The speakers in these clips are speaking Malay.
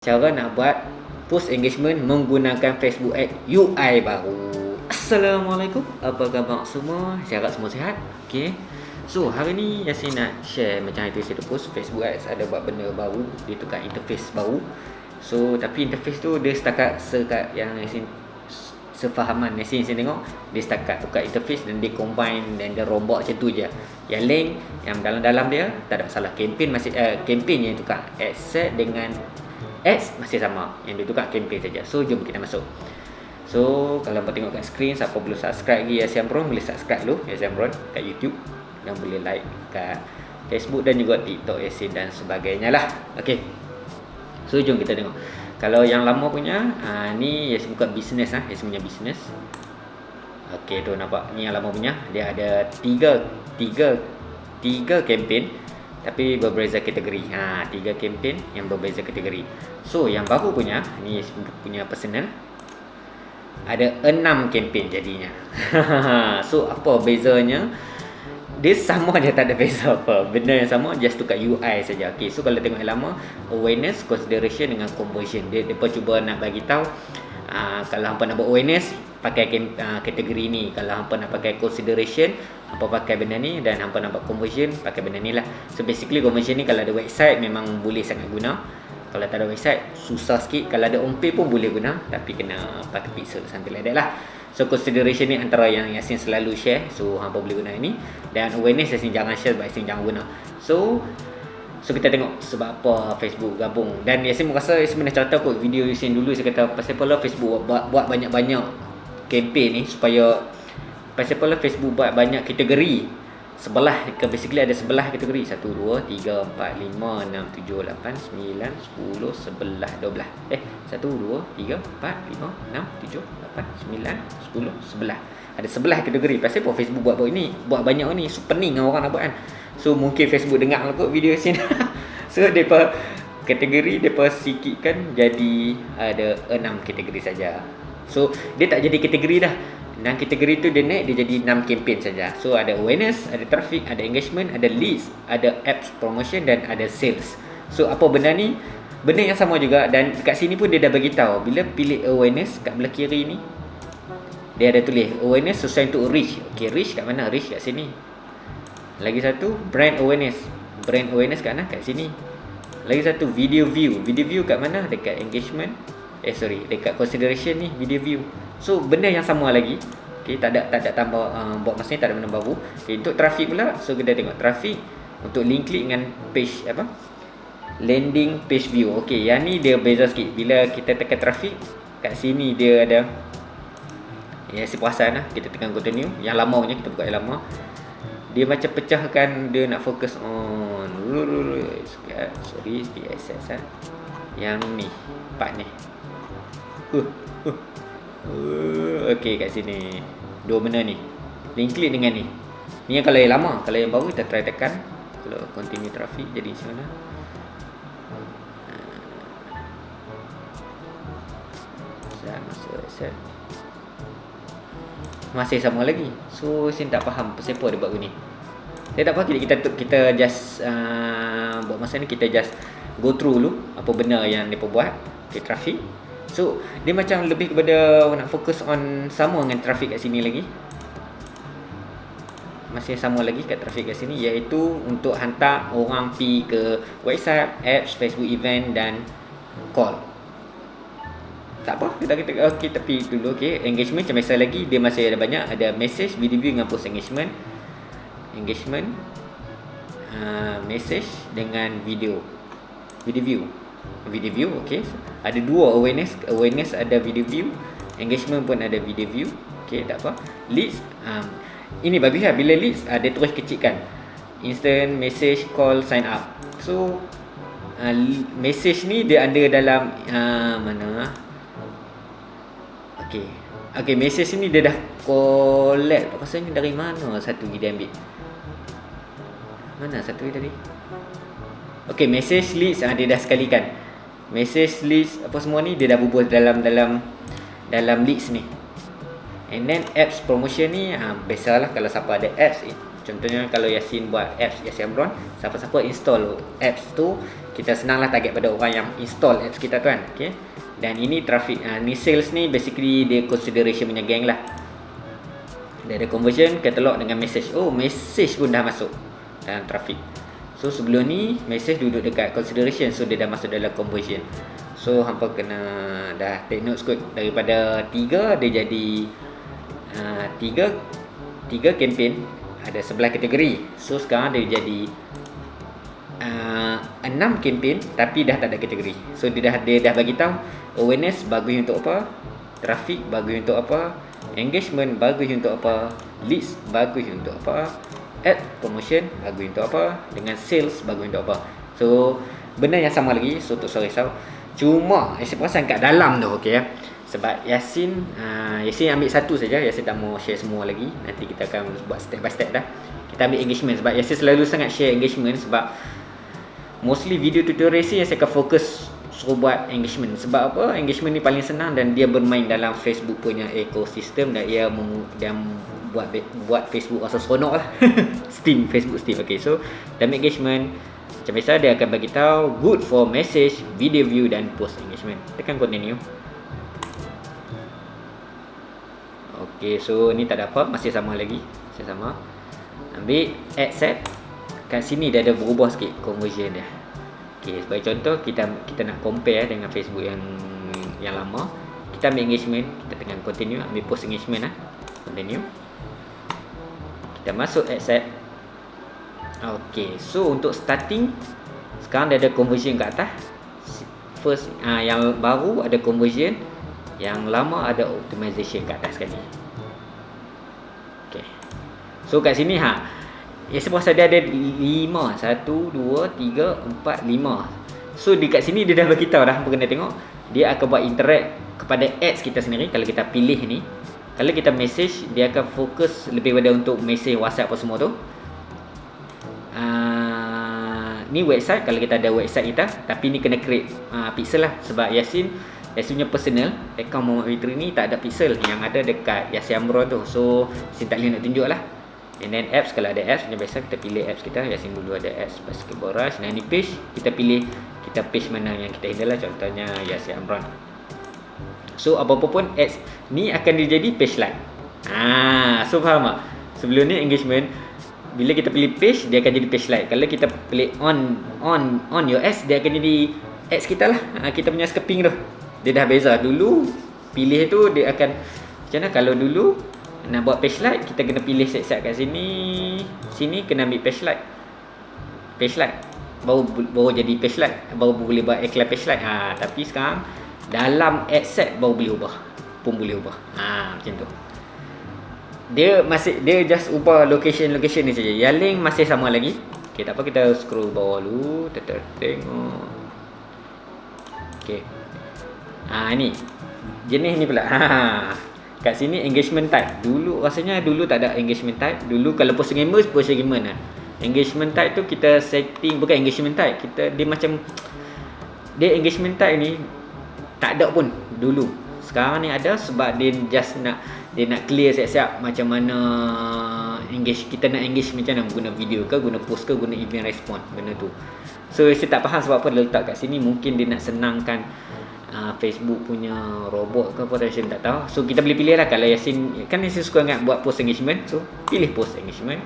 cara nak buat post engagement menggunakan Facebook Ad UI baru. Assalamualaikum. Apa khabar semua? Saya harap semua sihat. Okey. So, hari ni Yasin nak share macam itu saya post Facebook Ads ada buat benda baru, dia tukar interface baru. So, tapi interface tu dia setakat sekat yang Yasin sefahaman Yasin saya tengok dia setakat tukar interface dan dia combine dan dia rombak macam tu je. Yang link yang dalam-dalam dia tak ada masalah. Campaign masih uh, campaign yang tukar asset dengan ads masih sama. Yang dia tukar campaign saja. So jom kita masuk. So kalau nak tengok kat screen siapa belum subscribe lagi Asian Bron boleh subscribe dulu. Asian Bron kat YouTube. Dan boleh like kat Facebook dan juga TikTok Asian dan sebagainya lah. Ok so jom kita tengok. Kalau yang lama punya uh, ni Yasin buka bisnes ah. Yasin punya bisnes ok tu nampak. Ni yang lama punya. Dia ada tiga tiga tiga campaign tapi berbeza kategori. Ha, tiga kempen yang berbeza kategori. So, yang baru punya, ni punya personal. Ada enam kempen jadinya. so, apa bezanya? Dia sama je tak ada beza apa. Benda yang sama, just tukar UI saja. Okay, so kalau tengok yang lama, awareness, consideration dengan conversion. Dia, dia cuba nak bagi tahu uh, kalau hampa nak buat awareness, pakai uh, kategori ni. Kalau hampa nak pakai consideration hampa pakai benda ni dan hampa nak buat conversion pakai benda ni lah. So basically conversion ni kalau ada website memang boleh sangat guna. Kalau tak ada website susah sikit. Kalau ada on page pun boleh guna tapi kena pakai pixel something like that lah. So consideration ni antara yang Yasin selalu share. So hampa boleh guna ini. Dan awareness Yasin jangan share sebab Yasin jangan guna. So So kita tengok sebab apa Facebook gabung. Dan Yasin merasa Yasin pernah cerita kot video Yasin dulu. Saya kata pasal apa lah Facebook buat, buat banyak-banyak campaign ni supaya pasal apa Facebook buat banyak kategori sebelah ke basically ada sebelah kategori. 1 2 3 4 5 6 7 8 9 10 11 12 eh 1 2 3 4 5 6 7 8 9 10 11 ada sebelah kategori. Pasal apa Facebook buat buat ini? Buat banyak ni. So pening orang nak buat kan. So mungkin Facebook dengar lah kot video sini. So depa kategori depa sikitkan jadi ada 6 kategori saja. So dia tak jadi kategori dah. Dan kategori tu dia naik dia jadi 6 campaign saja. So ada awareness, ada traffic, ada engagement, ada leads, ada apps promotion dan ada sales. So apa benda ni? Benda yang sama juga dan dekat sini pun dia dah bagi tahu bila pilih awareness kat belah kiri ni dia ada tulis awareness sesuai untuk reach. Okey, reach kat mana? Reach kat sini. Lagi satu brand awareness. Brand awareness kat mana? Kat sini. Lagi satu video view. Video view kat mana? Dekat engagement eh sorry. Dekat consideration ni video view. So benda yang sama lagi. Okey tak ada tak ada tambah uh, buat masa ni tak ada benda baru. Okay, untuk traffic pula so kita tengok traffic. Untuk link klik dengan page apa? Landing page view. Okey yang ni dia beza sikit. Bila kita tekan traffic kat sini dia ada ya si perasan lah. Kita tekan continue. Yang lama punya kita buka yang lama. Dia macam pecahkan dia nak fokus on sorry access lah yang ni part ni Uh, uh. Uh, Okey kat sini. Dua benda ni. Link klik dengan ni. Ni yang kalau yang lama, kalau yang baru kita try tekan. Kalau continue traffic jadi macam mana? Set masuk set. Masih sama lagi. So saya tak faham pasal apa dia buat begini. Saya tak faham kita kita, just uh, buat masa ni kita just go through dulu apa benda yang depa buat okay, traffic So dia macam lebih kepada nak fokus on sama dengan traffic kat sini lagi. Masih sama lagi kat traffic kat sini Iaitu untuk hantar orang pi ke website, apps, Facebook event dan call. Tak apa, kita kita okey tapi dulu okey engagement macam biasa lagi dia masih ada banyak. Ada message video view dengan post engagement. Engagement uh, message dengan video. Video view video view okey ada dua awareness awareness ada video view engagement pun ada video view okey tak apa. Leads um, ini bagus lah. Bila leads uh, dia terus kecilkan. Instant message call sign up. So uh, message ni dia ada dalam uh, mana? Okey okey message ni dia dah collect. Rasanya dari mana? Satu dia ambil. Mana satu tadi Okey, message list ah dia dah sekalikan. Message list apa semua ni dia dah bubuh dalam dalam dalam list ni. And then apps promotion ni ah biasalah kalau siapa ada apps eh, contohnya kalau Yasin buat apps Yasin Amron siapa-siapa install apps tu kita senanglah target pada orang yang install apps kita tu kan okey? Dan ini traffic uh, ni sales ni basically dia consideration punya gang lah. Dia ada conversion katalog dengan message. Oh message pun dah masuk dalam traffic so sebelum ni message duduk dekat consideration. So dia dah masuk dalam conversion so hampa kena dah take notes kot. Daripada 3 dia jadi uh, 3 3 campaign ada 11 kategori. So sekarang dia jadi uh, 6 campaign tapi dah tak ada kategori. So dia dah dia dah bagi tahu awareness bagus untuk apa traffic bagus untuk apa engagement bagus untuk apa leads bagus untuk apa ad promotion bagus untuk apa dengan sales bagus untuk apa. So benda yang sama lagi so untuk sorry risau cuma saya perasan kat dalam tu okey ya. Sebab Yasin uh, Yasin ambil satu saja Yasin tak mau share semua lagi. Nanti kita akan buat step by step dah. Kita ambil engagement sebab Yasin selalu sangat share engagement sebab mostly video tutorial Yasin saya akan fokus suruh buat engagement. Sebab apa? Engagement ni paling senang dan dia bermain dalam Facebook punya ekosistem dan ia mem, dia buat buat Facebook rasa seronok lah. Steam Facebook Steam. Okay so dalam engagement macam biasa dia akan bagi tahu good for message video view dan post engagement. Tekan continue. Okay, so ni tak ada apa masih sama lagi. Masih sama. Ambil add set kat sini dia ada berubah sikit conversion dia. Okey, sebagai contoh kita kita nak compare dengan Facebook yang yang lama. Kita ambil engagement, kita tekan continue, ambil post engagement ah. Continue. Kita masuk accept. Okey, so untuk starting sekarang dia ada conversion kat atas. First ah yang baru ada conversion, yang lama ada optimization kat atas sekali. Okey. So kat sini ha, Ya sebab dia ada 5 1, 2, 3, 4, 5 So dekat sini dia dah beritahu dah Apa kena tengok Dia akan buat interact kepada ads kita sendiri Kalau kita pilih ni Kalau kita message Dia akan fokus lebih pada untuk message whatsapp apa semua tu. Uh, Ni website Kalau kita ada website kita Tapi ni kena create uh, pixel lah. Sebab Yasin Yasin punya personal Account Muhammad Fitri ni tak ada pixel Yang ada dekat Yasin Amron tu. So Yasin tak boleh nak tunjuk lah. And then apps kalau ada apps biasa kita pilih apps kita. Yasin dulu ada apps basketball rush. Dan ni page kita pilih kita page mana yang kita handle lah. Contohnya Yasin Amron so apa-apa pun ads ni akan jadi page like ah so faham tak? Sebelum ni engagement bila kita pilih page dia akan jadi page like kalau kita pilih on on on your ads dia akan jadi ads kita lah. Ha, kita punya scoping tu. Dia dah beza. Dulu pilih tu dia akan macam mana? Kalau dulu nak buat page light kita kena pilih set-set kat sini sini kena ambil page light page light baru baru jadi page light baru boleh buat iklan page light ha tapi sekarang dalam ad set baru boleh ubah. Pun boleh ubah. Ha macam tu. Dia masih dia just ubah location location ni saja. Yang link masih sama lagi. Okey tak apa kita scroll bawah dulu. Kita tengok. Okey ha ni. Jenis ni pula. Ha kat sini engagement type. Dulu rasanya dulu tak ada engagement type. Dulu kalau post gamer post gamer lah. Engagement type tu kita setting bukan engagement type. Kita dia macam dia engagement type ni tak ada pun dulu. Sekarang ni ada sebab dia just nak dia nak clear siap-siap macam mana engage kita nak engage macam mana guna video ke guna post ke guna event respond benda tu. So saya tak faham sebab apa dia letak kat sini. Mungkin dia nak senangkan uh, Facebook punya robot ke apa Yasin tak tahu. So kita boleh pilih lah. Kalau Yasin kan Yasin suka sangat buat post engagement. So pilih post engagement.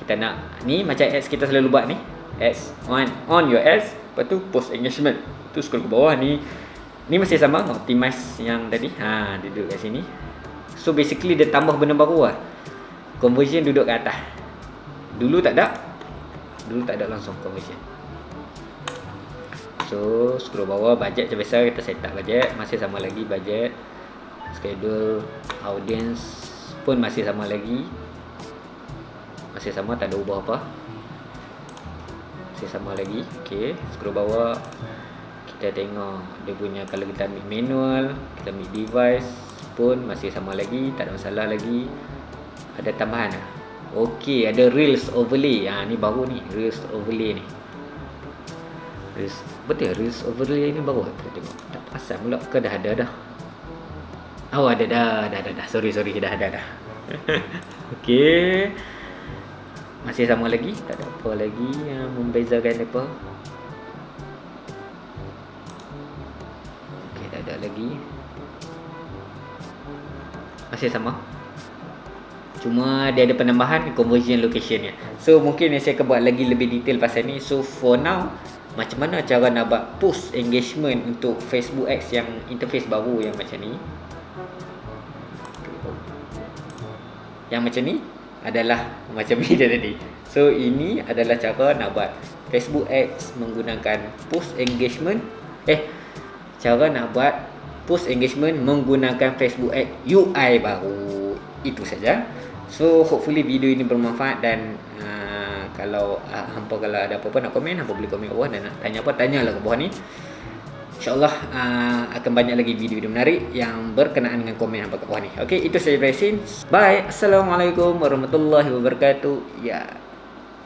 Kita nak ni macam ads kita selalu buat ni. Ads on on your ads. Lepas tu post engagement. Tu scroll ke bawah ni ni masih sama optimize yang tadi. Ha duduk kat sini. So basically dia tambah benda baru lah. Conversion duduk kat atas. Dulu tak ada. Dulu tak ada langsung conversion. So scroll bawah budget macam biasa kita set up budget. Masih sama lagi budget Schedule Audience pun masih sama lagi. Masih sama tak ada ubah apa. Masih sama lagi. Okay scroll bawah Kita tengok dia punya Kalau kita ambil manual Kita ambil device pun masih sama lagi Tak ada masalah lagi. Ada tambahan lah Okay ada Reels overlay. Ha, Ni baru ni Reels overlay ni. Reels Betul Reels overlay ni baru kita tengok. Tak perasan pula ke dah ada dah? Oh ada dah Dah dah dah. Sorry sorry dah ada dah. Okay masih sama lagi? Tak ada apa lagi yang membezakan apa masih sama? Cuma dia ada penambahan conversion location ya. so mungkin saya akan buat lagi lebih detail pasal ni. So for now macam mana cara nak buat post engagement untuk Facebook Ads yang interface baru yang macam ni? Yang macam ni adalah macam ni dia tadi. So ini adalah cara nak buat Facebook Ads menggunakan post engagement. Eh cara nak buat post engagement menggunakan Facebook Ads UI baru itu saja So hopefully video ini bermanfaat dan uh, kalau uh, hampa kalau ada apa-apa nak komen hampa boleh komen bawah dan nak tanya apa tanyalah kat bawah ni. InsyaAllah uh, akan banyak lagi video-video menarik yang berkenaan dengan komen hampa kat bawah ni. Okay, itu saja dari. Bye. Assalamualaikum warahmatullahi wabarakatuh. Ya. Yeah.